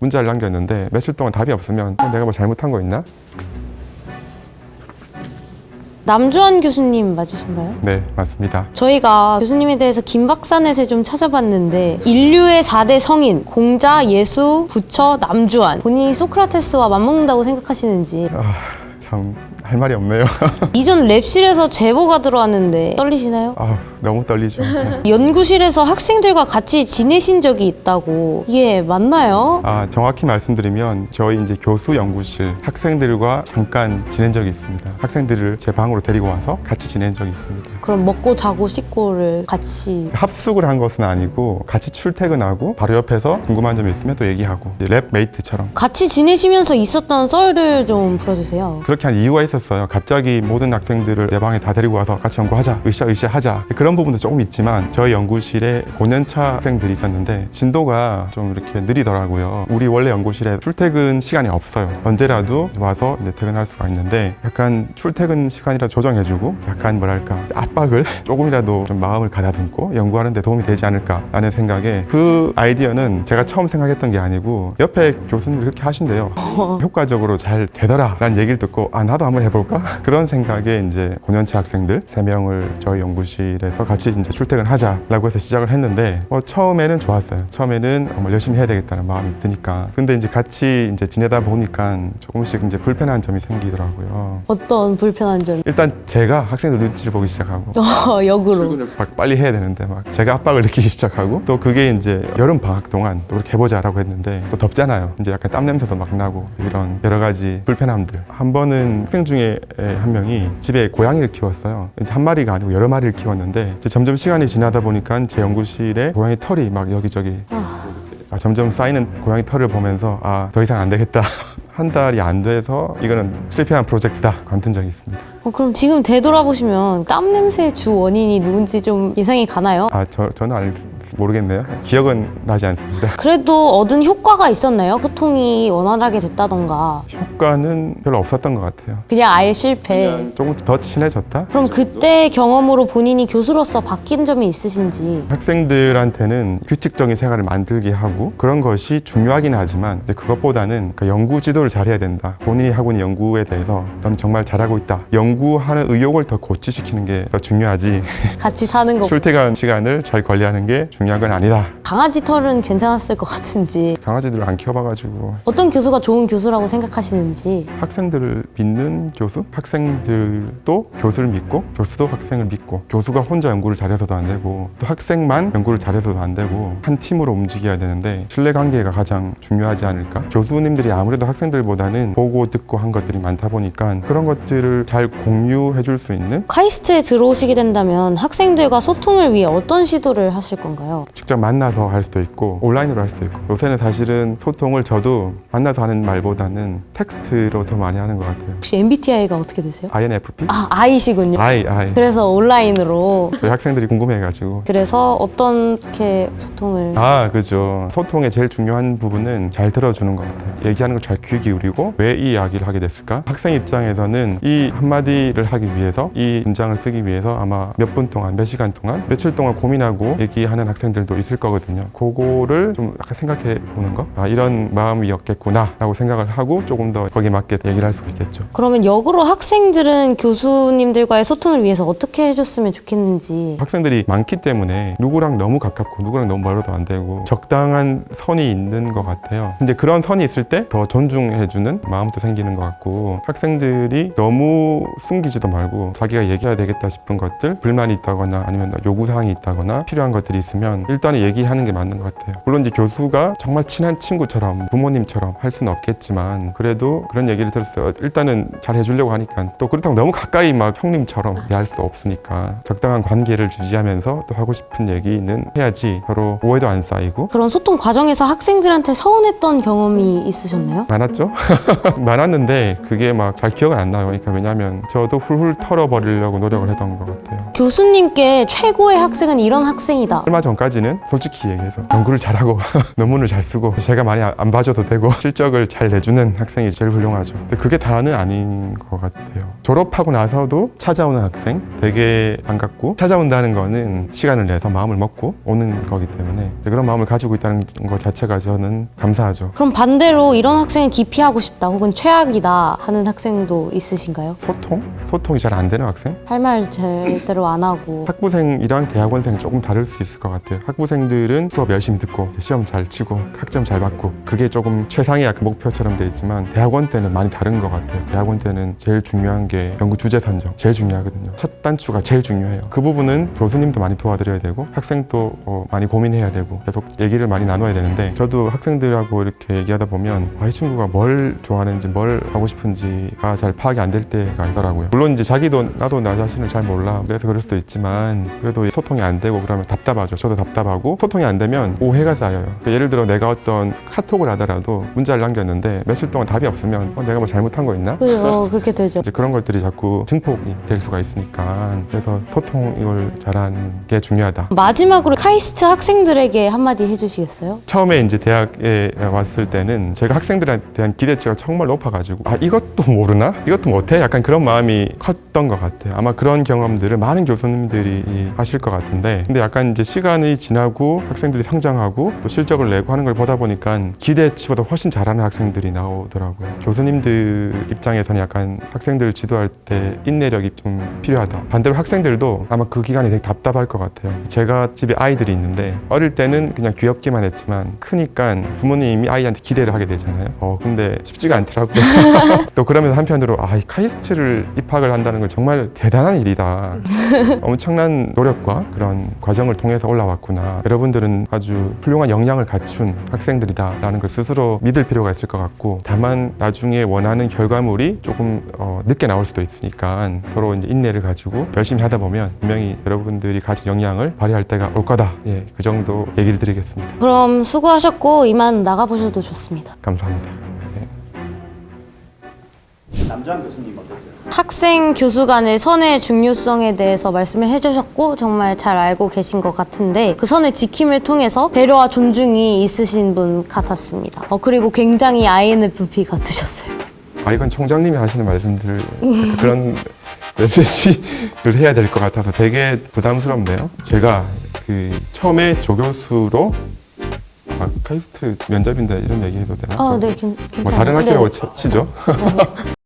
문자를 남겼는데 며칠 동안 답이 없으면 어, 내가 뭐 잘못한 거 있나? 남주환 교수님 맞으신가요? 네 맞습니다 저희가 교수님에 대해서 김박사넷에 좀 찾아봤는데 인류의 4대 성인 공자, 예수, 부처, 남주환 본인이 소크라테스와 맞먹는다고 생각하시는지 아, 참할 말이 없네요 이전 랩실에서 제보가 들어왔는데 떨리시나요? 아, 너무 떨리죠. 연구실에서 학생들과 같이 지내신 적이 있다고. 이게 맞나요? 아, 정확히 말씀드리면 저희 이제 교수 연구실 학생들과 잠깐 지낸 적이 있습니다. 학생들을 제 방으로 데리고 와서 같이 지낸 적이 있습니다. 그럼 먹고 자고 씻고를 같이? 합숙을 한 것은 아니고 같이 출퇴근하고 바로 옆에서 궁금한 점이 있으면 또 얘기하고 lab mate처럼. 같이 지내시면서 있었던 썰을 좀 풀어주세요. 그렇게 한 이유가 있었어요. 갑자기 모든 학생들을 내 방에 다 데리고 와서 같이 연구하자, 으쌰으쌰 하자. 그런 부분도 조금 있지만 저희 연구실에 5년차 학생들이 있었는데 진도가 좀 이렇게 느리더라고요. 우리 원래 연구실에 출퇴근 시간이 없어요. 언제라도 와서 이제 퇴근할 수가 있는데 약간 출퇴근 시간이라 조정해주고 약간 뭐랄까 압박을 조금이라도 좀 마음을 가다듬고 연구하는 데 도움이 되지 않을까 라는 생각에 그 아이디어는 제가 처음 생각했던 게 아니고 옆에 교수님이 그렇게 하신대요. 효과적으로 잘 되더라 라는 얘기를 듣고 아 나도 한번 해볼까? 그런 생각에 이제 5년차 학생들 3명을 저희 연구실에서 같이 이제 출퇴근 하자라고 해서 시작을 했는데 어, 처음에는 좋았어요. 처음에는 정말 열심히 해야 되겠다는 마음이 드니까. 근데 이제 같이 이제 지내다 보니까 조금씩 이제 불편한 점이 생기더라고요. 어떤 불편한 점? 일단 제가 학생들 눈치를 보기 시작하고. 어, 역으로. 막 빨리 해야 되는데 막 제가 압박을 느끼기 시작하고. 또 그게 이제 여름 방학 동안 또 그렇게 해보자라고 했는데 또 덥잖아요. 이제 약간 땀 냄새도 막 나고 이런 여러 가지 불편함들. 한 번은 학생 중에 한 명이 집에 고양이를 키웠어요. 이제 한 마리가 아니고 여러 마리를 키웠는데 이제 점점 시간이 지나다 보니까 제 연구실에 고양이 털이 막 여기저기 아, 점점 쌓이는 고양이 털을 보면서 아 더 이상 안 되겠다 한 달이 안 돼서 이거는 실패한 프로젝트다. 관둔 적이 있습니다. 어, 그럼 지금 되돌아보시면 땀 냄새 주 원인이 누군지 좀 예상이 가나요? 아 저, 저는 알, 모르겠네요. 기억은 나지 않습니다. 그래도 얻은 효과가 있었나요? 소통이 원활하게 됐다던가. 효과는 별로 없었던 것 같아요. 그냥 아예 실패. 조금 더 친해졌다? 그럼 그때 경험으로 본인이 교수로서 바뀐 점이 있으신지. 학생들한테는 규칙적인 생활을 만들게 하고 그런 것이 중요하긴 하지만 그것보다는 그 연구 지도를 잘해야 된다. 본인이 하고 있는 연구에 대해서 넌 정말 잘하고 있다. 연구하는 의욕을 더 고취시키는 게 더 중요하지. 같이 사는 거. 출퇴근 시간을 잘 관리하는 게 중요한 건 아니다. 강아지 털은 괜찮았을 것 같은지. 강아지들을 안 키워봐가지고. 어떤 교수가 좋은 교수라고 생각하시는지. 학생들을 믿는 교수? 학생들도 교수를 믿고 교수도 학생을 믿고 교수가 혼자 연구를 잘해서도 안 되고 또 학생만 연구를 잘해서도 안 되고 한 팀으로 움직여야 되는데 신뢰관계가 가장 중요하지 않을까? 교수님들이 아무래도 학생들 보다는 보고 듣고 한 것들이 많다 보니까 그런 것들을 잘 공유해 줄 수 있는 카이스트에 들어오시게 된다면 학생들과 소통을 위해 어떤 시도를 하실 건가요? 직접 만나서 할 수도 있고 온라인으로 할 수도 있고. 요새는 사실은 소통을 저도 만나서 하는 말보다는 텍스트로 더 많이 하는 것 같아요. 혹시 MBTI가 어떻게 되세요? INFP? 아 I시군요. I, I 그래서 온라인으로. 저희 학생들이 궁금해가지고. 그래서 어떻게 소통을 아 그죠. 소통의 제일 중요한 부분은 잘 들어주는 것 같아요. 얘기하는 걸 잘귀 기울이고 왜 이 이야기를 하게 됐을까? 학생 입장에서는 이 한마디를 하기 위해서 이 문장을 쓰기 위해서 아마 몇 분 동안 몇 시간 동안 며칠 동안 고민하고 얘기하는 학생들도 있을 거거든요. 그거를 좀 약간 생각해 보는 거 아 이런 마음이었겠구나 라고 생각을 하고 조금 더 거기에 맞게 얘기를 할 수 있겠죠. 그러면 역으로 학생들은 교수님들과의 소통을 위해서 어떻게 해줬으면 좋겠는지. 학생들이 많기 때문에 누구랑 너무 가깝고 누구랑 너무 멀어도 안 되고 적당한 선이 있는 것 같아요. 근데 그런 선이 있을 때 더 존중 해주는 마음도 생기는 것 같고 학생들이 너무 숨기지도 말고 자기가 얘기해야 되겠다 싶은 것들 불만이 있다거나 아니면 요구사항이 있다거나 필요한 것들이 있으면 일단은 얘기하는 게 맞는 것 같아요 물론 이제 교수가 정말 친한 친구처럼 부모님처럼 할 수는 없겠지만 그래도 그런 얘기를 들었어요 일단은 잘 해주려고 하니까 또 그렇다고 너무 가까이 막 형님처럼 할 수도 없으니까 적당한 관계를 유지하면서 또 하고 싶은 얘기는 해야지 서로 오해도 안 쌓이고 그런 소통 과정에서 학생들한테 서운했던 경험이 있으셨나요? 많았죠? 많았는데 그게 막 잘 기억은 안 나요. 그러니까 왜냐면 저도 훌훌 털어버리려고 노력을 했던 것 같아요. 교수님께 최고의 학생은 이런 학생이다. 얼마 전까지는 솔직히 얘기해서 연구를 잘하고 논문을 잘 쓰고 제가 많이 안 봐줘도 되고 실적을 잘 내주는 학생이 제일 훌륭하죠. 근데 그게 다는 아닌 것 같아요. 졸업하고 나서도 찾아오는 학생 되게 반갑고 찾아온다는 거는 시간을 내서 마음을 먹고 오는 거기 때문에 그런 마음을 가지고 있다는 것 자체가 저는 감사하죠. 그럼 반대로 이런 학생은 기 피하고 싶다 혹은 최악이다 하는 학생도 있으신가요? 소통? 소통이 잘 안 되는 학생? 할 말 제대로 안 하고 학부생이랑 대학원생은 조금 다를 수 있을 것 같아요. 학부생들은 수업 열심히 듣고 시험 잘 치고 학점 잘 받고 그게 조금 최상의 약간 목표처럼 돼 있지만 대학원 때는 많이 다른 것 같아요. 대학원 때는 제일 중요한 게 연구 주제 선정 제일 중요하거든요. 첫 단추가 제일 중요해요. 그 부분은 교수님도 많이 도와드려야 되고 학생도 어, 많이 고민해야 되고 계속 얘기를 많이 나눠야 되는데 저도 학생들하고 이렇게 얘기하다 보면 아, 이 친구가 뭘 좋아하는지 뭘 하고 싶은지가 잘 파악이 안 될 때가 있더라고요. 물론 이제 자기도 나도 나 자신을 잘 몰라 그래서 그럴 수도 있지만 그래도 소통이 안 되고 그러면 답답하죠. 저도 답답하고 소통이 안 되면 오해가 쌓여요. 그러니까 예를 들어 내가 어떤 카톡을 하더라도 문자를 남겼는데 며칠 동안 답이 없으면 어, 내가 뭐 잘못한 거 있나? 그, 어, 그렇게 되죠. 이제 그런 것들이 자꾸 증폭이 될 수가 있으니까 그래서 소통을 잘하는 게 중요하다. 마지막으로 카이스트 학생들에게 한마디 해주시겠어요? 처음에 이제 대학에 왔을 때는 제가 학생들한테 대한 기대치가 정말 높아가지고 아 이것도 모르나? 이것도 못해? 약간 그런 마음이 컸던 것 같아요. 아마 그런 경험들을 많은 교수님들이 하실 것 같은데 근데 약간 이제 시간이 지나고 학생들이 성장하고 또 실적을 내고 하는 걸 보다 보니까 기대치보다 훨씬 잘하는 학생들이 나오더라고요. 교수님들 입장에서는 약간 학생들을 지도할 때 인내력이 좀 필요하다. 반대로 학생들도 아마 그 기간이 되게 답답할 것 같아요. 제가 집에 아이들이 있는데 어릴 때는 그냥 귀엽기만 했지만 크니까 부모님이 아이한테 기대를 하게 되잖아요. 어 근데 쉽지가 않더라고요. 또 그러면서 한편으로 아, 이 카이스트를 입학을 한다는 건 정말 대단한 일이다. 엄청난 노력과 그런 과정을 통해서 올라왔구나. 여러분들은 아주 훌륭한 역량을 갖춘 학생들이다 라는 걸 스스로 믿을 필요가 있을 것 같고 다만 나중에 원하는 결과물이 조금 어, 늦게 나올 수도 있으니까 서로 이제 인내를 가지고 열심히 하다 보면 분명히 여러분들이 가진 역량을 발휘할 때가 올 거다. 예, 그 정도 얘기를 드리겠습니다. 그럼 수고하셨고 이만 나가보셔도 좋습니다. 감사합니다. 남주환 교수님 어땠어요? 학생 교수 간의 선의 중요성에 대해서 말씀을 해주셨고 정말 잘 알고 계신 것 같은데 그 선의 지킴을 통해서 배려와 존중이 있으신 분 같았습니다. 어, 그리고 굉장히 INFP 같으셨어요. 아 이건 총장님이 하시는 말씀들 그런 메시지를 해야 될 것 같아서 되게 부담스럽네요. 제가 그 처음에 조교수로 아, 카이스트 면접인데 이런 얘기 해도 되나? 아, 네, 괜- 괜찮아요. 뭐 다른 네, 학교라고 네. 치- 치죠.